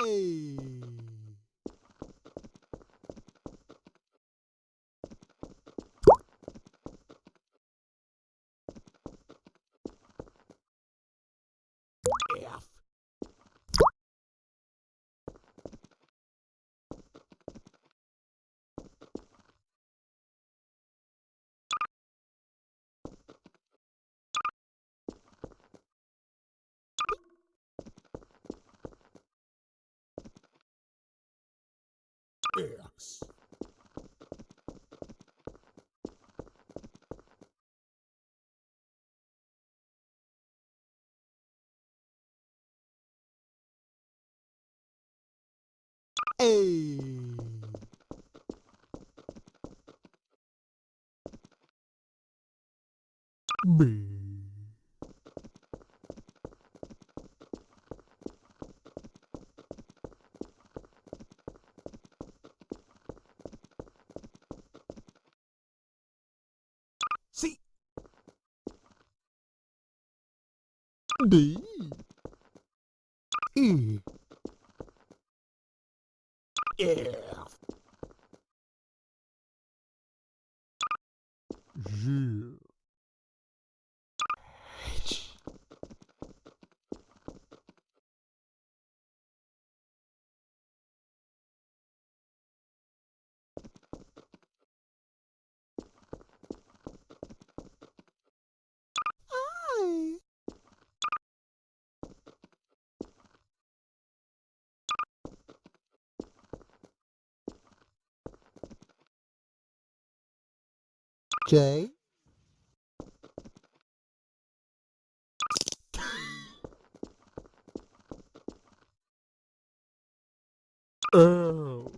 Hey. F. X. A. B. C. D. E. F. G. J. Oh.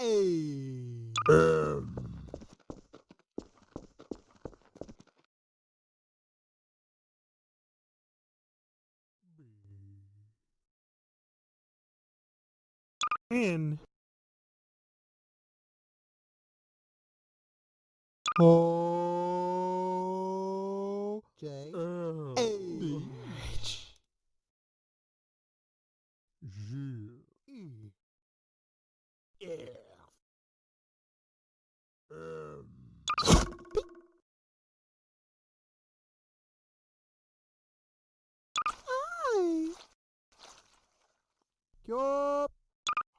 A. Um. N. O. J. Oh. A. H. G. E. F. M. I. Yup.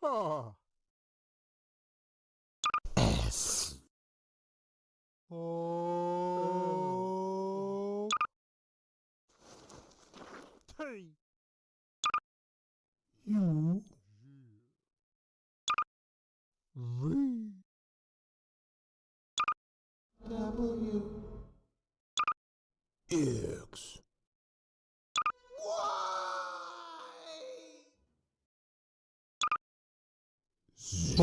Ha. V. W. X. Z.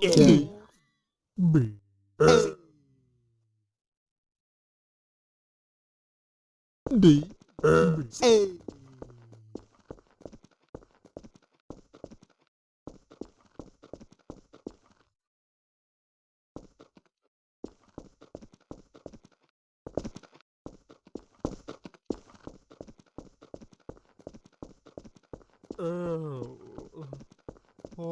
J. B. D. A. Oh. O.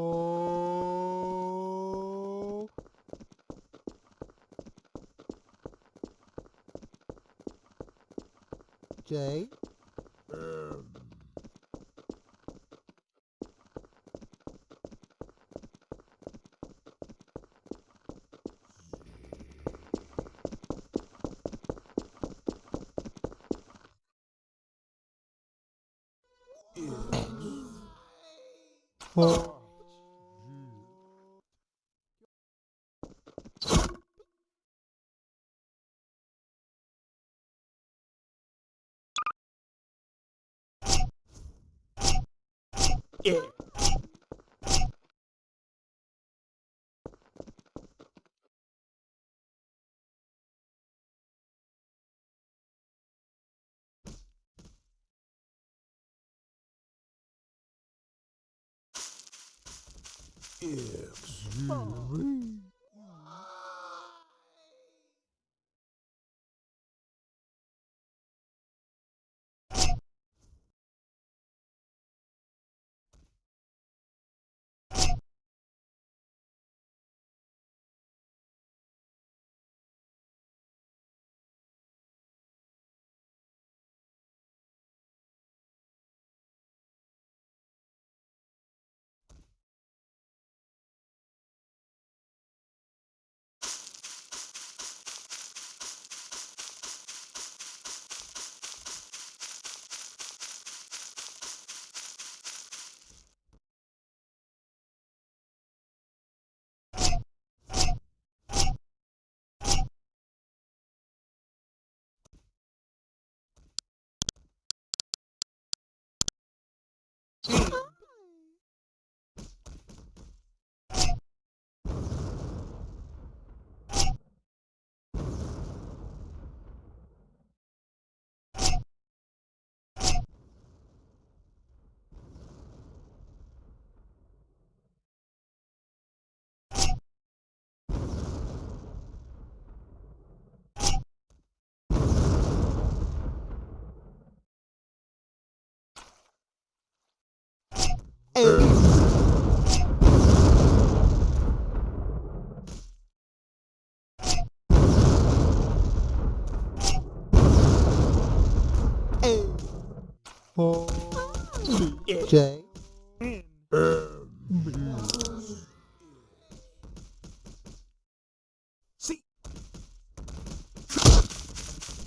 J. Um. O. Yeah. X. V. Four. J. Um,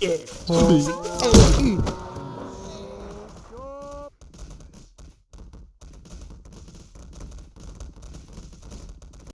Yeah.